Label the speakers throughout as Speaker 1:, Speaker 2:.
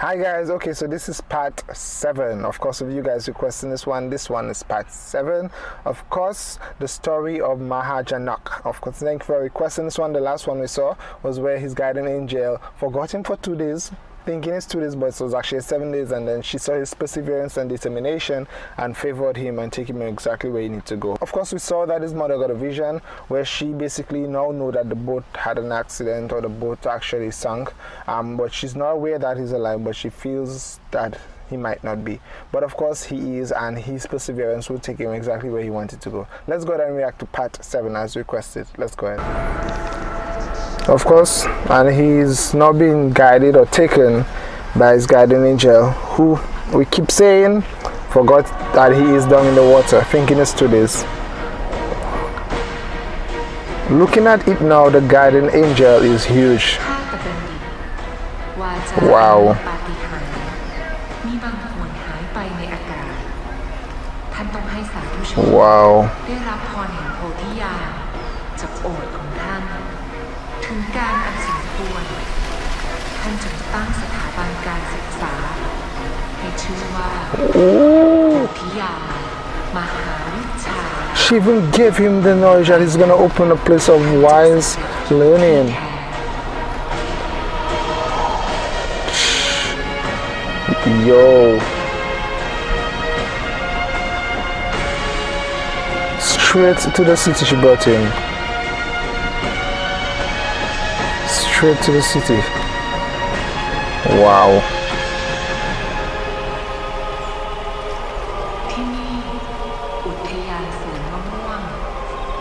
Speaker 1: Hi guys, okay, so this is part 7. Of course, if you guys requesting this one, this one is part 7. Of course, the story of Mahajanak. Of course, thank you for requesting this one. The last one we saw was where his guardian angel forgot him for two days, thinking it's two days, but it was actually seven days. And then she saw his perseverance and determination and favored him and took him exactly where he needs to go. Of course, we saw that his mother got a vision where she basically now know that the boat had an accident or the boat actually sunk. Um, but she's not aware that he's alive, but she feels that he might not be. But of course, he is, and his perseverance will take him exactly where he wanted to go. Let's go ahead and react to part 7 as requested. Let's go ahead of course and he's not being guided or taken by his guardian angel who we keep saying forgot that he is down in the water thinking it's two days. Looking at it now the guardian angel is huge. Wow. Wow นจึงตั้งสถาบันการศึกษาให้ชื่อว่าโธิยามหาวิชา She even gave him the knowledge that he's going to open a place of wise learning. Yo. Straight to the city she brought him. straight to the city. Wow.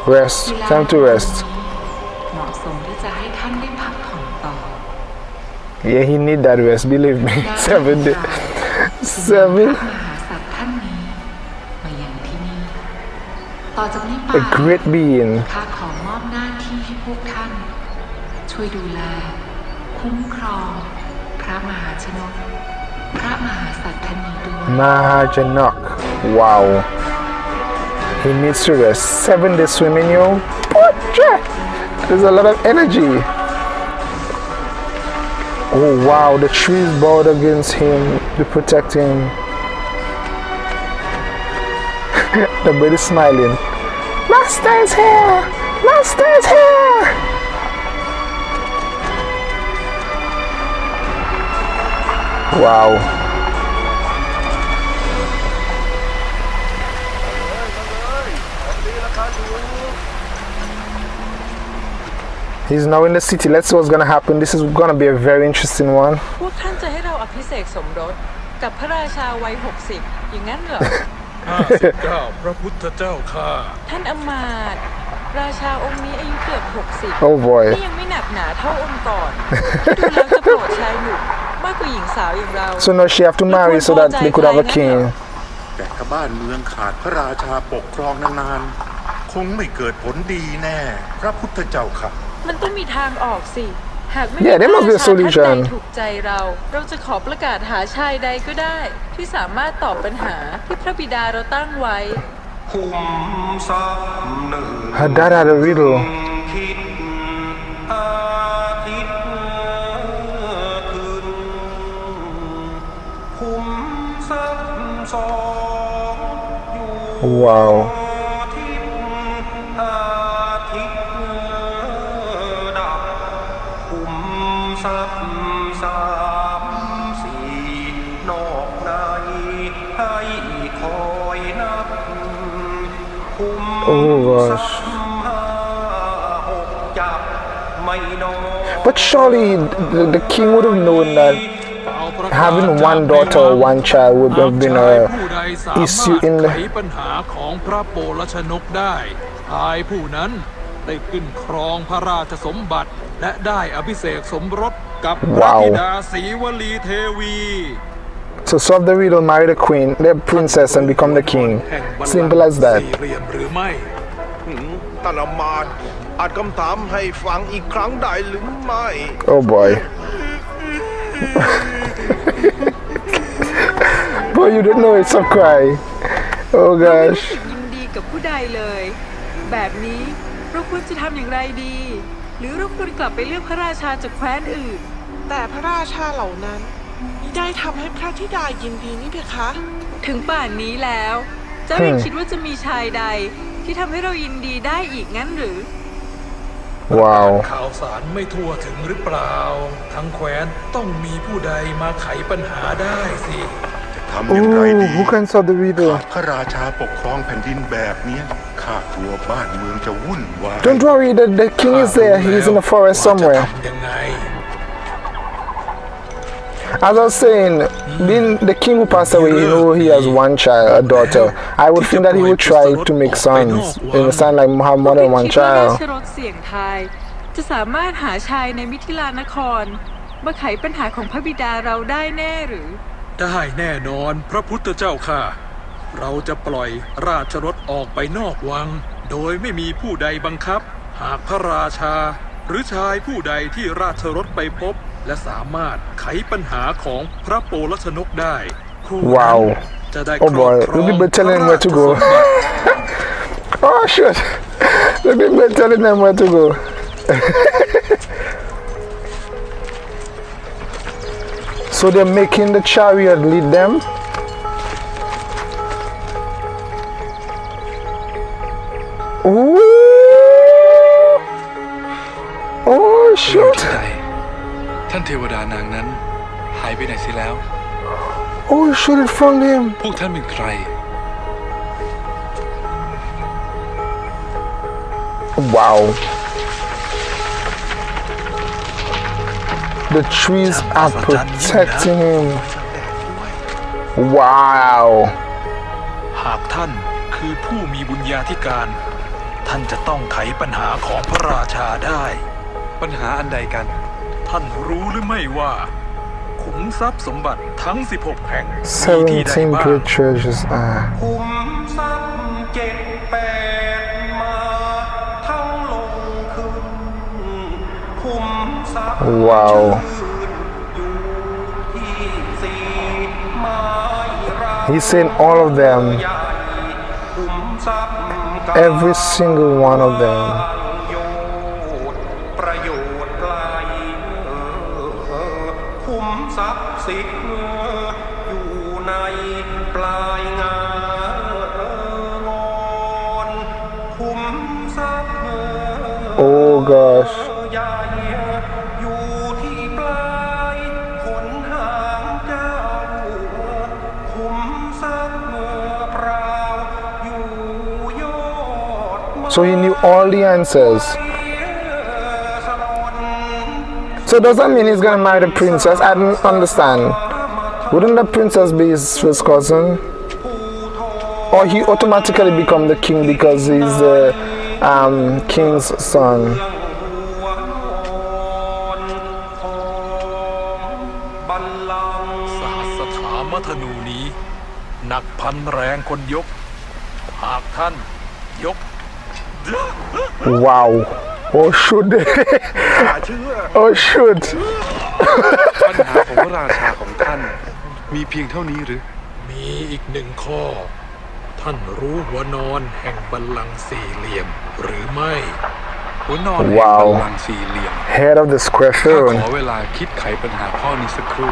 Speaker 1: Rest. Time to rest. Yeah, he need that rest, believe me. Seven days. Seven. A great being. ช่วยดูแลคุ้มครองพ ระมหาชนกพระมหาสัตทนีด้วย Mahajanak wow he needs to rest seven days swimming yo there's a lot of energy oh wow the trees bowed against him to protect him the bird is smiling master is here master is here Wow. He's now in the city. Let's see what's going to happen. This is going to be a very interesting one.
Speaker 2: พวกท่านจะให้เราอภิเษกสมรสกับพระราชาวัย60อย่างนั้นเหรอ
Speaker 3: 59พระพุทธเจ้าข้า
Speaker 2: ท่านอมาตราชาองค์นี้อายุเกือบ60
Speaker 1: Oh boy
Speaker 2: นี่ยังไม่หนักหนาเท่าองค์ก่อนดูแล้วจะโปรดชายหนุ่ม
Speaker 1: So now she have to marry so that they could have a king
Speaker 3: แต่ถ้าบ้านเมืองขาดพระราชาปกครองนานๆ คงไม่เกิดผลดีแน่ พระพุทธเจ้าค่ะ
Speaker 2: มันต้องมีทางออกสิ หากไม่
Speaker 1: มีพระราชาท่านใด
Speaker 2: ถูกใจเรา เราจะขอประกาศหาชายใดก็ได้ ที่สามารถตอบปัญหาที่พระบิดาเราตั้งไว้
Speaker 1: Her dad had a riddle Wow. Oh, but surely the, the king would have known that having one daughter or one child would have been a issue in the
Speaker 3: ปัญหาของพระโปรชนกได้ชายผู้นั้นได้ขึ้นครองพระราชสมบัติ และได้อภิเษกสมรสกับพระธิดาศรีวลีเทวี
Speaker 1: To solve the riddle, marry the queen, the princess, and become the king. Simple as that.
Speaker 3: หรือไม่
Speaker 4: ท่านอมาตอาจคำถามให้ฟังอีกครั้งได้หรือไม่
Speaker 1: Oh boy. Boy, you don't know it's a cry. Oh gosh.
Speaker 2: ยินดีกับผู้ใดเลย แบบนี้เราควรจะทำอย่างไรดี หรือเราควรกลับไปเลือกพระราชาจากแคว้นอื่น
Speaker 5: แต่พระราชาเหล่านั้นมิได้ทำให้พระธิดายินดีนี่เพคะ
Speaker 2: ถึงป่านนี้แล้ว เจ้ายังคิดว่าจะมีชายใด ที่ทำให้เรายินดีได้อีกงั้นหรือ
Speaker 1: Wow.
Speaker 3: ข่าวสารไม่ทั่วถึงหรือเปล่า ทั้งแคว้นต้องมีผู้ใดมาไขปัญหาได้สิ
Speaker 6: ทำอย่างไร
Speaker 1: Ooh,
Speaker 6: ดี
Speaker 1: who can solve the riddle?
Speaker 6: พระราชาปกครองแผ่นดินแบบเนี้ยข้ากลัวบ้านเมืองจะวุ่นวาย
Speaker 1: Don't worry, the, the king is there. He's in the forest
Speaker 3: ว่าจะ
Speaker 1: somewhere.
Speaker 3: ทำยังไง
Speaker 1: As I was saying, being the king who passed away, you know, he has one child, a daughter. I would think that he would try to make sons. You understand, like have more than one
Speaker 2: คิดว่ารา
Speaker 1: child.
Speaker 2: ชรถเสี่ยงทาย จะสามารถหาชายในมิถิลานคร มาไขปัญหาของพระบิดาเราได้แน่หรือ
Speaker 3: ได้แน่นอนพระพุทธเจ้าค่ะ เราจะปล่อยราชรถออกไปนอกวัง โดยไม่มีผู้ใดบังคับ หากพระราชา หรือชายผู้ใดที่ราชรถไปพบ และสามารถไขปัญหาของพระโปรชนกได้ ผู้นั้น
Speaker 1: Wow.
Speaker 3: จะได้
Speaker 1: Oh boy,
Speaker 3: ครอบครอง
Speaker 1: we'll be telling him where to
Speaker 3: พระ
Speaker 1: go.
Speaker 3: ราชสมบัติ
Speaker 1: Oh shit! Look at me telling them where to go. so they're making the chariot lead them. Ooh! Oh
Speaker 7: อยู่
Speaker 1: shoot!
Speaker 7: ที่ใดท่านเทวดานางนั้น หายไปไหนเสิแล้ว
Speaker 1: Oh shoot! It found him.
Speaker 7: พวกท่านเป็นใคร
Speaker 1: Wow. The trees are protecting him. Wow.
Speaker 3: หากท่านคือผู้มีบุญญาธิการ ท่านจะต้องไขปัญหาของพระราชาได้
Speaker 7: ปัญหาอันใดกัน
Speaker 3: ท่านรู้หรือไม่ว่าขุมทรัพย์สมบัติทั้ง 16 แห่งมีที่ใด
Speaker 1: 17
Speaker 3: บ้าง
Speaker 1: great treasures are.
Speaker 8: คุมทรัพย์เจ็ดแปด มทรัพย์
Speaker 1: Wow.
Speaker 8: อยู่ที่สี่ไม้รา
Speaker 1: He's saying all of them,
Speaker 8: ใหญ่คุมทรัพย์ก
Speaker 1: every single one of them.
Speaker 8: โยชน์ประโยชน์ไกลเออคุมทรัพย์สิทธิ์อยู่ในปลายงางอนคุมทรัพย์
Speaker 1: Oh gosh. So he knew all the answers. So does that mean he's gonna marry the princess? I don't understand. Wouldn't the princess be his first cousin? Or he automatically become the king because he's the um, king's son? Wow. Oh shoot. oh shoot.
Speaker 7: ปัญหาของพระราชาของท่าน มีเพียงเท่านี้หรือ
Speaker 3: มีอีกหนึ่งข้อ ท่านรู้หัวนอนแห่งบัลลังก์สี่เหลี่ยมหรือไม่
Speaker 7: หัวนอนแห่ง
Speaker 1: ว้าว
Speaker 7: บัลลังก์สี่เหลี่ยม
Speaker 1: Head of the square
Speaker 7: ข้าขอ
Speaker 1: throne.
Speaker 7: เวลาคิดไขปัญหาข้อนี้สักครู่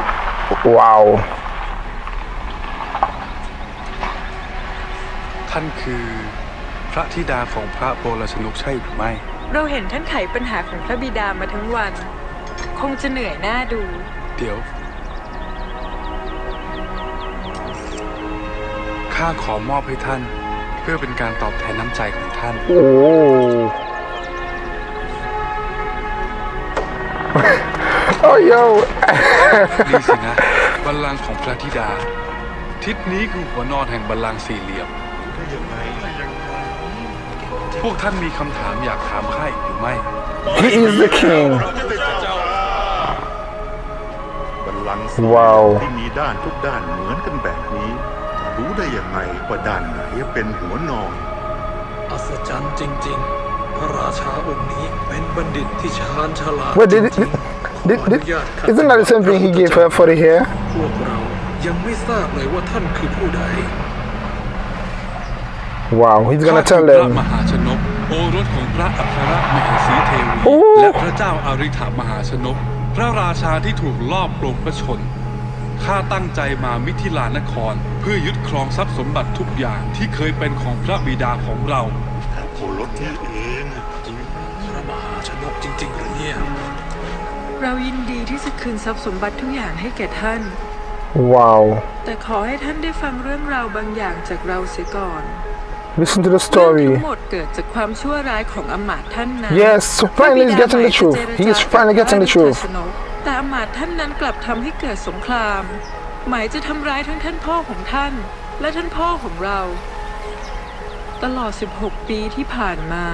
Speaker 1: Wow.
Speaker 7: ท่านคือพ ระธิดาของพระโปรชนกใช่หรือไม่
Speaker 2: เราเห็นท่านไขปัญหาของพระบิดามาทั้งวัน คงจะเหนื่อยหน้าดู
Speaker 7: เดี๋ยว ข้าขอมอบให้ท่าน เพื่อเป็นการตอบแทนน้ำใจของท่าน
Speaker 1: Oh. oh yo.
Speaker 7: นี่สินะ บัลลังก์ของพระธิดา ทิศนี้คือหัวนอนแห่งบัลลังก์สี่เหลี่ยม พวกท่านมีคำถามอยากถามข้าอีกหรือไม่
Speaker 1: he is the king.
Speaker 6: บัลลังก์สี
Speaker 1: ว้าว
Speaker 6: ที่มีด้านทุกด้านเหมือนกันแบบนี้ รู้ได้ยังไงว่าด้านไหนเป็นหัวนอน
Speaker 3: อัศจรรย์จริง ๆ พระราชาองค์นี้เป็นบัณฑิตที่ชาญฉลาด
Speaker 1: Wait, did,
Speaker 3: จริง
Speaker 1: did,
Speaker 3: ๆ
Speaker 1: did,
Speaker 3: ขออนุญาต
Speaker 1: did, isn't that the same thing he gave her for the hair?
Speaker 3: พวกเรายังไม่ทราบเลยว่าท่านคือผู้ใด
Speaker 1: Wow, he's
Speaker 7: ข้า
Speaker 1: gonna
Speaker 7: คือ
Speaker 1: tell
Speaker 7: พระ
Speaker 1: them.
Speaker 7: มหาชนกโอรสของพระอัครมเหสีเทวี
Speaker 1: โอ้
Speaker 7: และพระเจ้าอาริ t ามหาชนก พระราชาที่ถูกลอบปลงพระชนข้าตั้งใจมามิถิลานคร เพื่อยึดครองทรัพย์สมบัติทุกอย่างที่เคยเป็นของพระบิดาของเรา
Speaker 6: โอรสนี่เอง
Speaker 3: พระมหาชนกจริงๆหรือเนี่ย
Speaker 2: เรายินดีที่จะคืนทรัพย์สมบัติทุกอย่างให้แก่ท่าน
Speaker 1: Wow.
Speaker 2: แต่ขอให้ท่านได้ฟังเรื่องราวบางอย่างจากเราเสียก่อน
Speaker 1: Listen to the
Speaker 2: เรื่อง
Speaker 1: story.
Speaker 2: ทั้งหมดเกิดจากความชั่วร้ายของอำมาตย์ท่านนั้น
Speaker 1: Yes, so finally he's getting the truth. He is finally getting the truth.
Speaker 2: แต่อำมาตย์ท่านนั้นกลับทำให้เกิดสงคราม หมายจะทำร้ายทั้งท่านพ่อของท่าน และท่านพ่อของเรา ตลอด 16 ปีที่ผ่านมา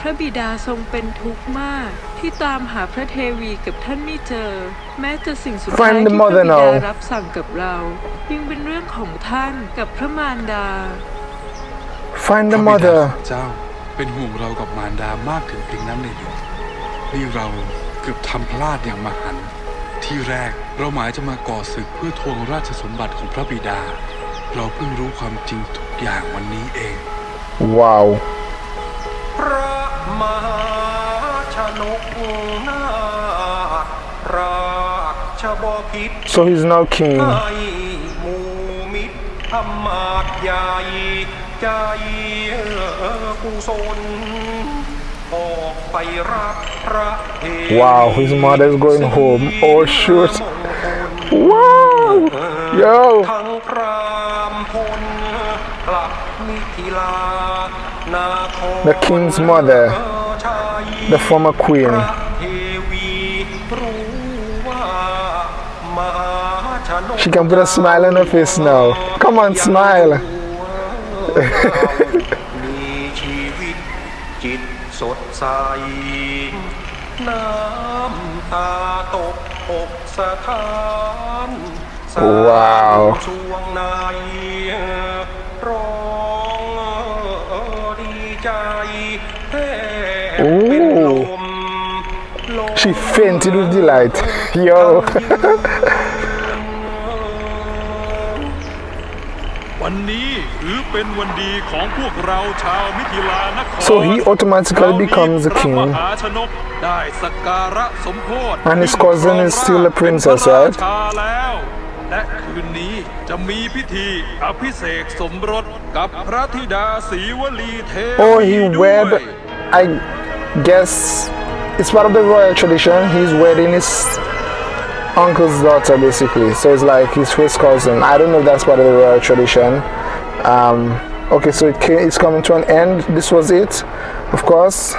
Speaker 2: พระบิดาทรงเป็นทุกข์มาก ที่ตามหาพระเทวีกับท่านไม่เจอ แม้จะสิ่งสุดท้าย
Speaker 1: Find the
Speaker 2: ที่พระ
Speaker 1: mother
Speaker 2: บิดา
Speaker 1: now.
Speaker 2: รับสั่งกับเรา ยังเป็นเรื่องของท่านกับพระมารดา
Speaker 1: Find
Speaker 7: พ
Speaker 1: the
Speaker 7: ระบิดา
Speaker 1: mother.
Speaker 7: ของเจ้าเป็นห่วงเรากับมารดามากถึงเพียงนั้นเลยเหรอนี่เราเกือบทำพลาดอย่างมหันต์ที่แรกเราหมายจะมาก่อศึกเพื่อทวงราชสมบัติของพระบิดา เราเพิ่งรู้ความจริงทุกอย่างวันนี้เอง
Speaker 1: Wow.
Speaker 8: พระมหาชนกนาถราชบพิตร
Speaker 1: So he's now king.
Speaker 8: ให้หมูมิตรธรรมาทใหญ่ ใจกุศลออกไปรับพระเทวี
Speaker 1: Wow, his mother is going home. Oh shoot. Wow. Yo.
Speaker 8: ทั้งพรามพลกลับมิถิลานาคร
Speaker 1: The king's mother,
Speaker 8: ชัย
Speaker 1: the former
Speaker 8: พ
Speaker 1: queen.
Speaker 8: ระเทวีรู้ว่ามหาชนก
Speaker 1: She can put a smile on her face now. Come on, smile.
Speaker 8: มีชีวิตจิตสดใส น้ำตาตกอกสะท้านสาว
Speaker 1: ว้าว
Speaker 8: ช่วงในร้องดีใจแทบเป็นลมลม
Speaker 1: She fainted with delight. Yo.
Speaker 3: วันนี้ถือเป็นวันดีของพวกเราชาวมิถิลานคร
Speaker 1: So he automatically becomes a
Speaker 3: เรามีพระ
Speaker 1: king.
Speaker 3: มหาชนกได้สักการะสมโพธิ
Speaker 1: And his cousin is still a princess,
Speaker 3: เป็นพะ
Speaker 1: right?
Speaker 3: ชาแล้ว และคืนนี้จะมีพิธีอภิเษกสมรสกับพระธิดาศรีวลีเทวี
Speaker 1: Oh, he
Speaker 3: ด้วย
Speaker 1: wed. I guess it's part of the royal tradition. He's wedding his uncle's daughter, basically. So it's like his first cousin. I don't know if that's part of the royal tradition. Um, okay, so it ca- it's coming to an end. This was it. Of course,